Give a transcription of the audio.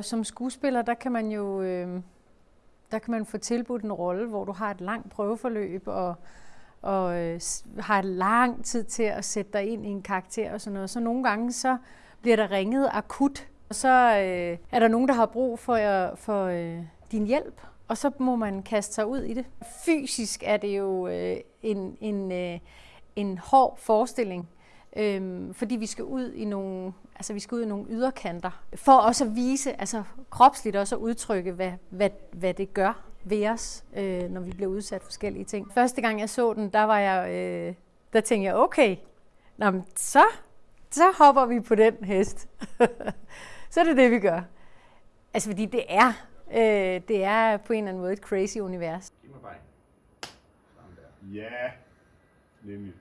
Som skuespiller, der kan man jo øh, der kan man få tilbudt en rolle, hvor du har et langt prøveforløb og, og øh, har lang tid til at sætte dig ind i en karakter og sådan noget. Så nogle gange så bliver der ringet akut, og så øh, er der nogen, der har brug for, øh, for øh, din hjælp, og så må man kaste sig ud i det. Fysisk er det jo øh, en, en, øh, en hård forestilling, Øhm, fordi vi skal ud i nogle, altså vi skal ud i nogle yderkanter, for også at vise, altså kropsligt også at udtrykke, hvad, hvad, hvad det gør ved os, øh, når vi bliver udsat for forskellige ting. Første gang jeg så den, der var jeg, øh, der tænkte jeg, okay, nå, men så, så hopper vi på den hest. så er det det, vi gør. Altså fordi det er, øh, det er på en eller anden måde et crazy univers. Giv mig bare Ja, nemlig.